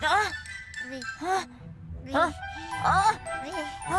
啊？啊？啊？啊？啊